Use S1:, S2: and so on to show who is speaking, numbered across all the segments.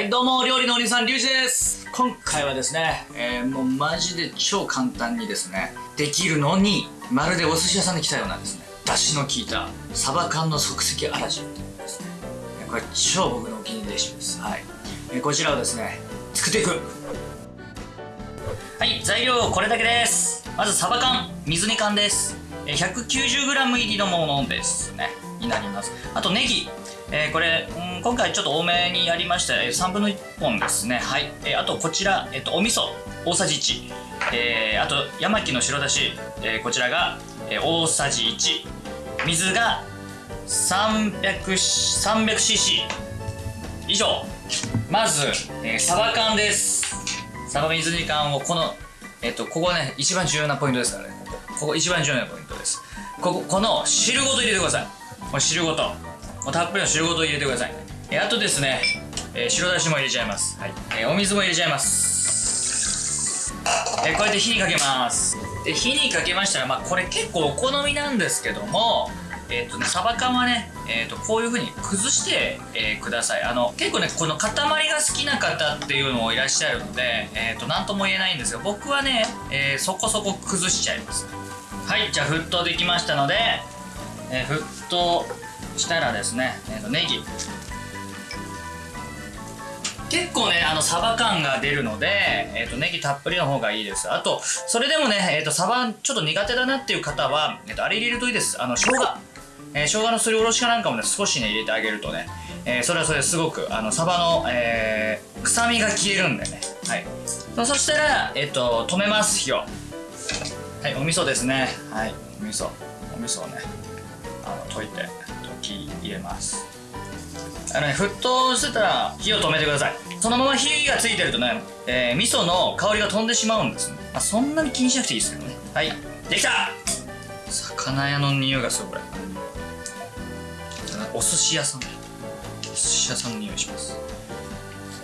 S1: はい、どうも、料理のお兄さん、リュウジです。今回はですね、えー、もうマジで超簡単にですね、できるのに、まるでお寿司屋さんに来たようなですね、出汁の効いた、サバ缶の即席あら汁っていうですね、これ超僕のお気に入りレシピです。はい。えーこちらをですね、作っていく。はい、材料これだけです。まずサバ缶、水煮缶です。えー 190g 入りのものですね。になります。あとネギ。えーこれ、うん今回ちょっと多めにやりました。3分の1本ですね。はい。えーあとこちら、えっ、と、お味噌、大さじ1。えーあと、山木の白だし、えーこちらが、えー大さじ1。水が 300cc。以上。まず、えーサバ缶です。サバ水煮缶をこの、えっと、ここね、一番重要なポイントですからね。ここ、一番重要なポイントです。ここ、この汁ごと入れてください。これ汁ごと。もうたっぷりの汁ごと入れてください。えあとですね、えー白だしも入れちゃいます。はい。えーお水も入れちゃいます。えーこうやって火にかけます。で、火にかけましたら、まあ、これ結構お好みなんですけども、えっ、とね、サバ缶はね、えっ、と、こういう風に崩して、えーください。あの、結構ね、この塊が好きな方っていうのもいらっしゃるので、えっ、と、なんとも言えないんですが、僕はね、えーそこそこ崩しちゃいます。はい、じゃあ沸騰できましたので、えー沸騰したらですね、えーとネギ。結構ね、あの、サバ感が出るので、えっ、と、ネギたっぷりの方がいいです。あと、それでもね、えっ、と、サバちょっと苦手だなっていう方は、えっ、と、あれ入れるといいです。あの、生姜。えー生姜のすりおろしかなんかもね、少しね、入れてあげるとね、えーそれはそれすごく、あの、サバの、えー臭みが消えるんでね。はい。そそしたら、えっ、と、止めます、火を。はい、お味噌ですね。はい、お味噌。お味噌をね、あの、溶いて、溶き入れます。あのね、沸騰してたら火を止めてください。そのまま火がついてるとね、えー味噌の香りが飛んでしまうんですね。まあ、そんなに気にしなくていいですけどね。はい、できた魚屋の匂いがする、これ。お寿司屋さん。お寿司屋さんの匂いします。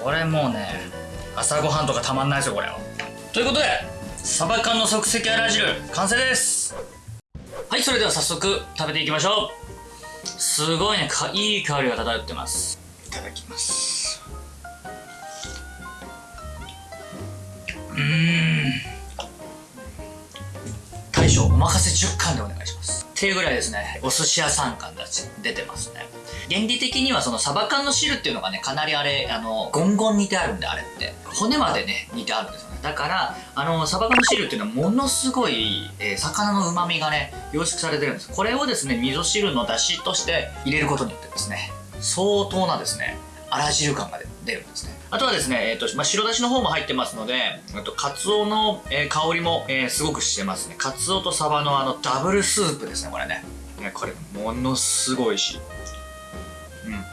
S1: これもうね、朝ごはんとかたまんないですよ、これは。ということで、サバ缶の即席あら汁、完成ですはい、それでは早速食べていきましょう。すごいね。かいい香りが漂ってます。いただきます。うーん。大将お任せ10貫でお願いします。っていうぐらいですね。お寿司屋さん感が出てますね原理的にはそのサバ缶の汁っていうのがねかなりあれあのゴンゴン煮てあるんであれって。骨までね煮てあるんですよね。だからあのサバ缶の汁っていうのはものすごい、えー魚の旨味がね凝縮されてるんです。これをですね味噌汁の出汁として入れることによってですね相当なですねあら汁感が出るんですね。あとはですね、えーとまあ、白だしの方も入ってますのであとカツオの、えー香りも、えーすごくしてますね。カツオとサバのあのダブルスープですねこれね。これものすごいしうん。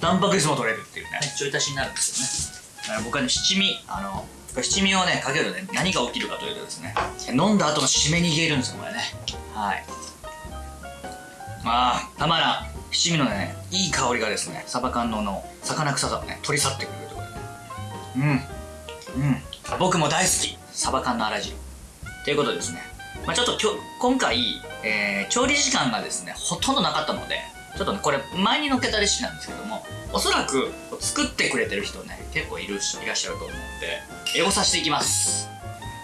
S1: タンパク質も取れるっていうね。ちょい足しになるんですよね。だから僕はね七味あの七味をねかけるとね何が起きるかというとですね飲んだ後の締めに消えるんですよこれね。はい。ああたまらん。七味のねいい香りがですねサバ缶のの魚臭さをね取り去ってくれるところで。ねうん。うん。僕も大好き。サバ缶のあら汁。ということでですね、まあ、ちょっときょ今回、えー調理時間がですねほとんどなかったのでちょっとねこれ前に載っけたレシピなんですけどもおそらく作ってくれてる人ね結構いるしいらっしゃると思うのでエゴさせていきます。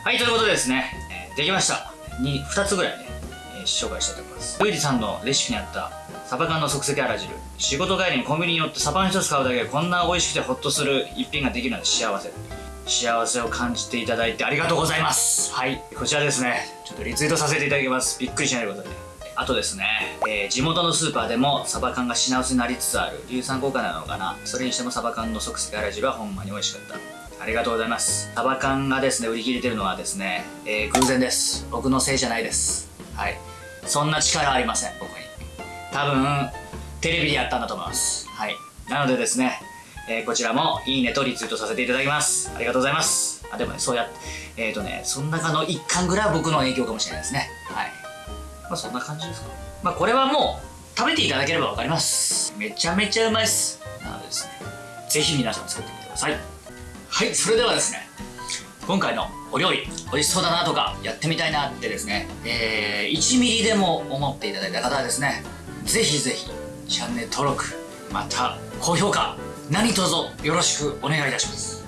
S1: はいということでですね、えーできました。に2つぐらいね、えー紹介したいと思います。ルイジさんのレシピにあったサバ缶の即席あら汁。仕事帰りにコンビニに寄ってサバの一つ買うだけでこんな美味しくてホッとする一品ができるなんて幸せ。幸せを感じていただいてありがとうございます。はいこちらですね。ちょっとリツイートさせていただきます。びっくりしないでくださいあとですね、えー地元のスーパーでもサバ缶が品薄になりつつある硫酸効果なのかな？それにしてもサバ缶の即席あら汁はほんまに美味しかった。ありがとうございます。サバ缶がですね売り切れてるのはですね、えー偶然です。僕のせいじゃないです。はい。そんな力ありません僕に。多分テレビでやったんだと思います。はい。なのでですね、えーこちらもいいねとリツイートさせていただきます。ありがとうございます。あでもねそうやってえっ、ー、とねその中の一環ぐらいは僕の影響かもしれないですね。はい。まあそんな感じですかまあこれはもう食べていただければわかります。めちゃめちゃうまいっす。なのでですねぜひ皆さん作ってみてください。はいそれではですね今回のお料理美味しそうだなとかやってみたいなってですね、えー、1ミリでも思っていただいた方はですねぜひぜひチャンネル登録また高評価何卒よろしくお願いいたします。